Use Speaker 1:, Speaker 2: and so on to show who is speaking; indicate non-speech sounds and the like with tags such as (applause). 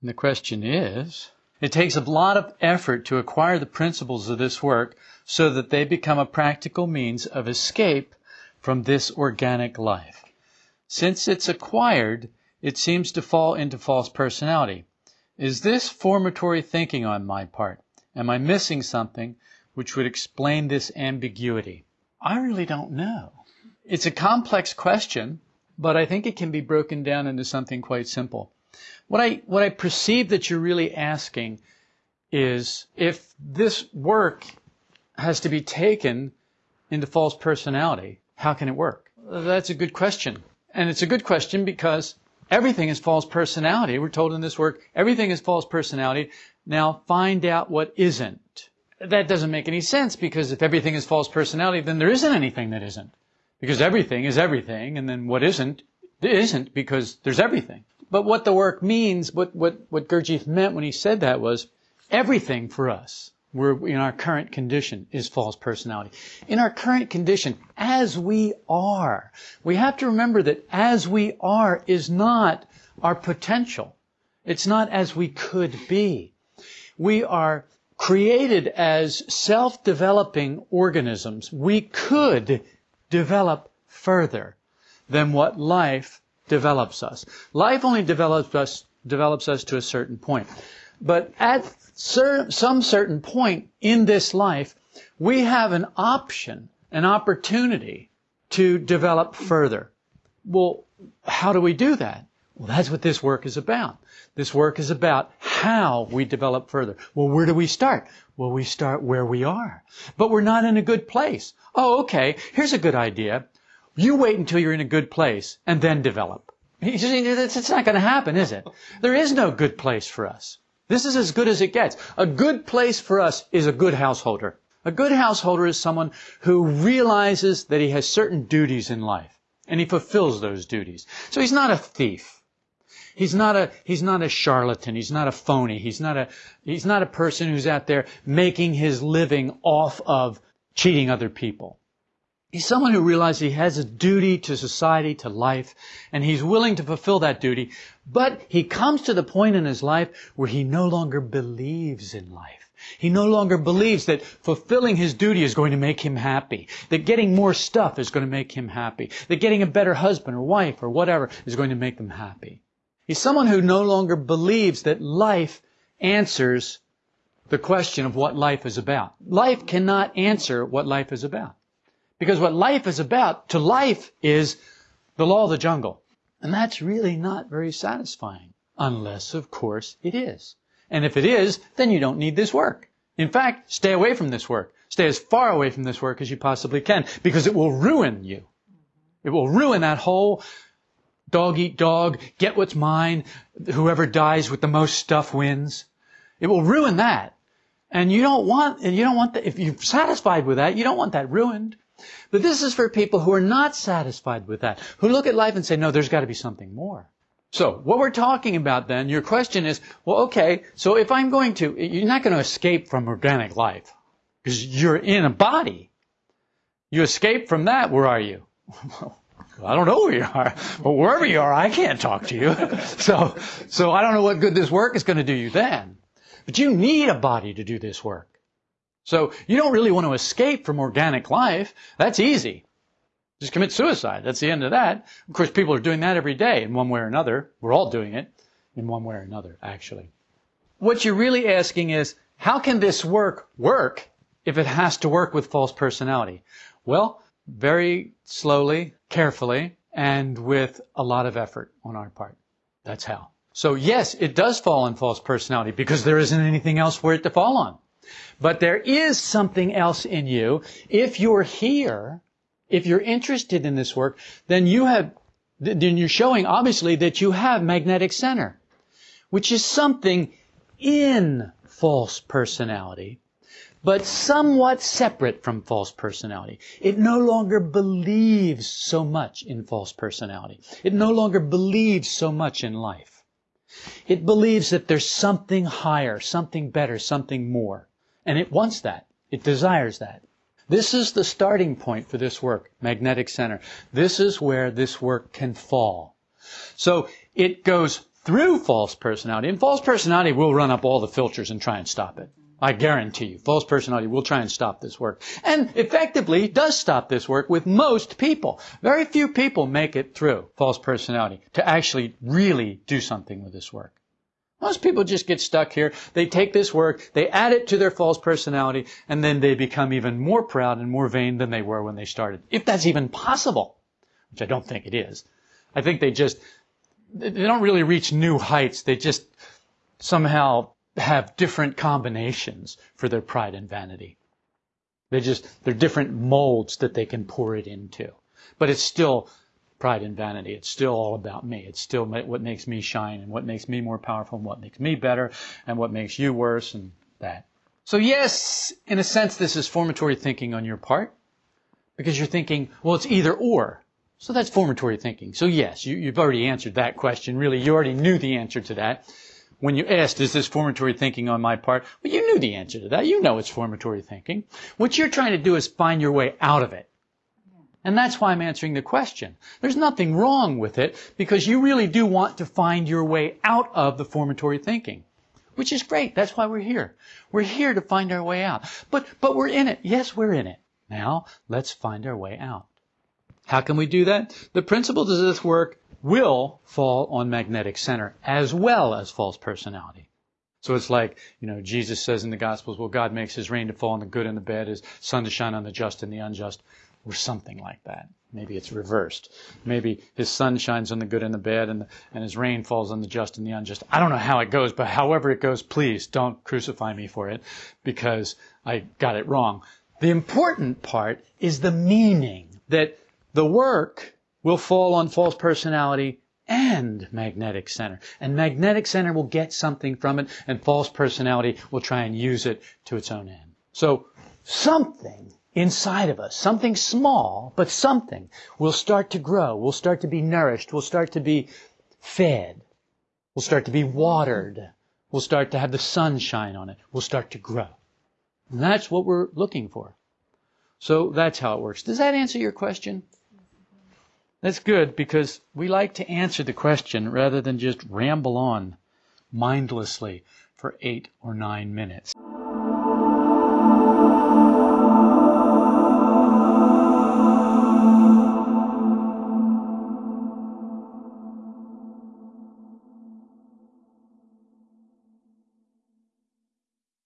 Speaker 1: And the question is, it takes a lot of effort to acquire the principles of this work so that they become a practical means of escape from this organic life. Since it's acquired, it seems to fall into false personality. Is this formatory thinking on my part? Am I missing something which would explain this ambiguity? I really don't know. It's a complex question, but I think it can be broken down into something quite simple. What I, what I perceive that you're really asking is if this work has to be taken into false personality, how can it work? That's a good question. And it's a good question because everything is false personality. We're told in this work, everything is false personality. Now find out what isn't. That doesn't make any sense because if everything is false personality, then there isn't anything that isn't. Because everything is everything, and then what isn't, isn't because there's everything. But what the work means, what, what, what Gurdjieff meant when he said that was, everything for us, we're in our current condition, is false personality. In our current condition, as we are, we have to remember that as we are is not our potential. It's not as we could be. We are created as self-developing organisms. We could develop further than what life develops us. Life only develops us, develops us to a certain point. But at cer- some certain point in this life, we have an option, an opportunity to develop further. Well, how do we do that? Well, that's what this work is about. This work is about how we develop further. Well, where do we start? Well, we start where we are. But we're not in a good place. Oh, okay. Here's a good idea. You wait until you're in a good place and then develop. It's not going to happen, is it? There is no good place for us. This is as good as it gets. A good place for us is a good householder. A good householder is someone who realizes that he has certain duties in life and he fulfills those duties. So he's not a thief. He's not a, he's not a charlatan. He's not a phony. He's not a, he's not a person who's out there making his living off of cheating other people. He's someone who realizes he has a duty to society, to life, and he's willing to fulfill that duty. But he comes to the point in his life where he no longer believes in life. He no longer believes that fulfilling his duty is going to make him happy, that getting more stuff is going to make him happy, that getting a better husband or wife or whatever is going to make them happy. He's someone who no longer believes that life answers the question of what life is about. Life cannot answer what life is about. Because what life is about to life is the law of the jungle. And that's really not very satisfying. Unless, of course, it is. And if it is, then you don't need this work. In fact, stay away from this work. Stay as far away from this work as you possibly can because it will ruin you. It will ruin that whole dog eat dog, get what's mine, whoever dies with the most stuff wins. It will ruin that. And you don't want, and you don't want that, if you're satisfied with that, you don't want that ruined. But this is for people who are not satisfied with that, who look at life and say, no, there's got to be something more. So, what we're talking about then, your question is, well, okay, so if I'm going to, you're not going to escape from organic life, because you're in a body. You escape from that, where are you? I don't know where you are, but wherever you are, I can't talk to you. (laughs) so, so I don't know what good this work is going to do you then. But you need a body to do this work. So you don't really want to escape from organic life. That's easy. Just commit suicide. That's the end of that. Of course, people are doing that every day in one way or another. We're all doing it in one way or another, actually. What you're really asking is, how can this work work if it has to work with false personality? Well, very slowly, carefully, and with a lot of effort on our part. That's how. So yes, it does fall on false personality because there isn't anything else for it to fall on. But there is something else in you. If you're here, if you're interested in this work, then you have, then you're showing obviously that you have magnetic center, which is something in false personality, but somewhat separate from false personality. It no longer believes so much in false personality. It no longer believes so much in life. It believes that there's something higher, something better, something more. And it wants that. It desires that. This is the starting point for this work, magnetic center. This is where this work can fall. So it goes through false personality. And false personality will run up all the filters and try and stop it. I guarantee you, false personality will try and stop this work. And effectively does stop this work with most people. Very few people make it through false personality to actually really do something with this work. Most people just get stuck here. They take this work, they add it to their false personality, and then they become even more proud and more vain than they were when they started. If that's even possible, which I don't think it is. I think they just, they don't really reach new heights. They just somehow have different combinations for their pride and vanity. They just, they're different molds that they can pour it into. But it's still pride and vanity. It's still all about me. It's still what makes me shine and what makes me more powerful and what makes me better and what makes you worse and that. So yes, in a sense, this is formatory thinking on your part because you're thinking, well, it's either or. So that's formatory thinking. So yes, you, have already answered that question. Really, you already knew the answer to that when you asked, is this formatory thinking on my part? Well, you knew the answer to that. You know it's formatory thinking. What you're trying to do is find your way out of it. And that's why I'm answering the question. There's nothing wrong with it because you really do want to find your way out of the formatory thinking. Which is great. That's why we're here. We're here to find our way out. But, but we're in it. Yes, we're in it. Now, let's find our way out. How can we do that? The principles of this work will fall on magnetic center as well as false personality. So it's like, you know, Jesus says in the Gospels, well, God makes his rain to fall on the good and the bad, his sun to shine on the just and the unjust, or something like that. Maybe it's reversed. Maybe his sun shines on the good and the bad, and, the, and his rain falls on the just and the unjust. I don't know how it goes, but however it goes, please don't crucify me for it, because I got it wrong. The important part is the meaning that the work will fall on false personality and magnetic center. And magnetic center will get something from it, and false personality will try and use it to its own end. So something inside of us, something small, but something, will start to grow, will start to be nourished, will start to be fed, will start to be watered, will start to have the sun shine on it, will start to grow. And that's what we're looking for. So that's how it works. Does that answer your question? That's good because we like to answer the question rather than just ramble on mindlessly for eight or nine minutes.